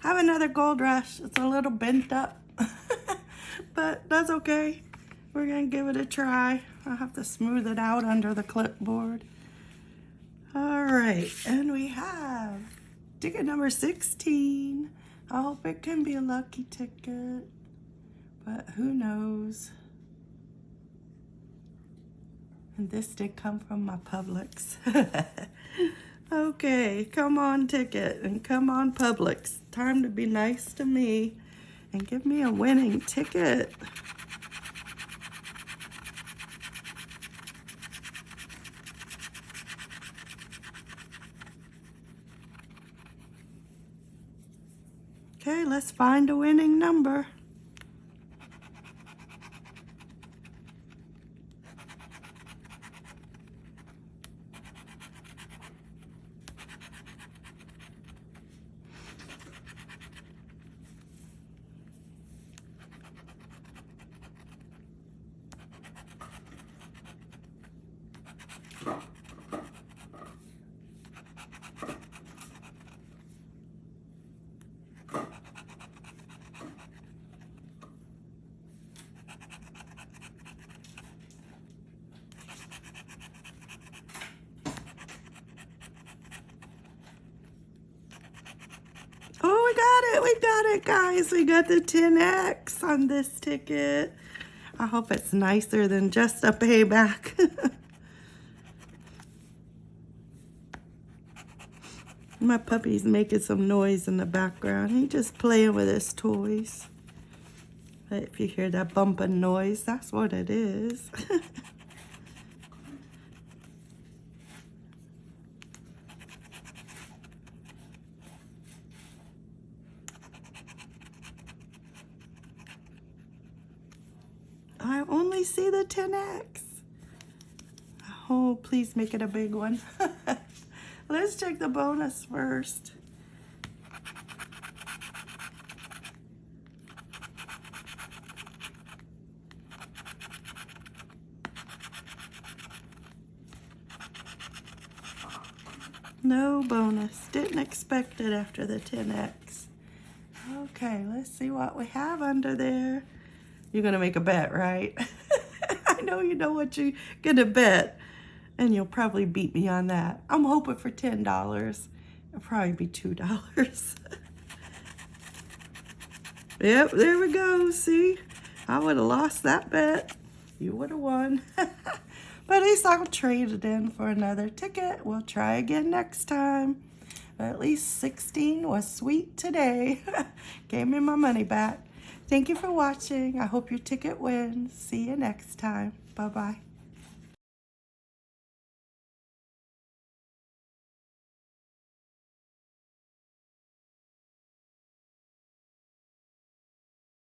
have another Gold Rush. It's a little bent up, but that's okay. We're gonna give it a try. I'll have to smooth it out under the clipboard. All right, and we have ticket number 16. I hope it can be a lucky ticket, but who knows. And this did come from my Publix. okay, come on ticket and come on Publix. Time to be nice to me and give me a winning ticket. Okay, let's find a winning number. Oh, we got it. We got it, guys. We got the 10X on this ticket. I hope it's nicer than just a payback. My puppy's making some noise in the background. He just playing with his toys. If you hear that bumping noise, that's what it is. I only see the 10X. Oh, please make it a big one. Let's check the bonus first. No bonus. Didn't expect it after the 10X. Okay, let's see what we have under there. You're going to make a bet, right? I know you know what you're going to bet. And you'll probably beat me on that. I'm hoping for $10. It'll probably be $2. yep, there we go. See? I would have lost that bet. You would have won. but at least I'll trade it in for another ticket. We'll try again next time. But at least 16 was sweet today. Gave me my money back. Thank you for watching. I hope your ticket wins. See you next time. Bye-bye.